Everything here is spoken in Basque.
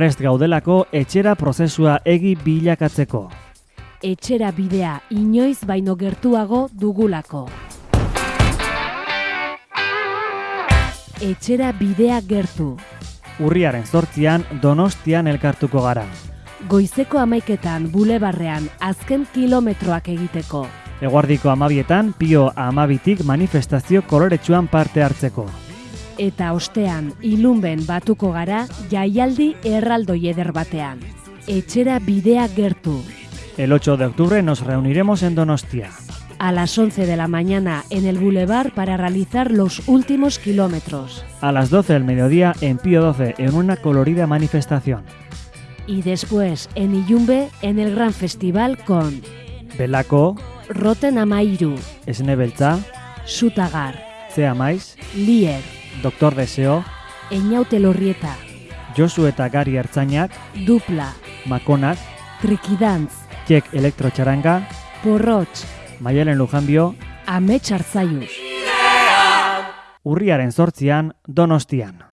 prest gaudelako etxera prozesua egi bilakatzeko. Etxera bidea inoiz baino gertuago dugulako. Etxera bidea gertu. Urriaren zortzian Donostian elkartuko gara. Goizeko amaiketan bulebarrean azken kilometroak egiteko. Eguardiko amabietan, pio amabitik manifestazio koloretsuan parte hartzeko. Eta ostean, ilunben batuko gara jaialdi erraldoi eder batean. Etxera bidea gertu. El 8 de octubre nos reuniremos en Donostia. A las 11 de la mañana en el bulevar para realizar los últimos kilómetros. A las 12 del mediodía en Pío 12 en una colorida manifestación. Y después en Iyumbe en el gran festival con Belako, Roten Amairu, Esnebeltza, Sutagar, Zea Lier, Doktor Deseo, Eñaute Lorrieta, Josu eta Gari Ertzainak, Dupla, Makonak, Trikidantz, Txek Elektrotxaranga, Porrotx, Maialen Lujanbio, Amets Artzaius. urriaren zortzian Donostian.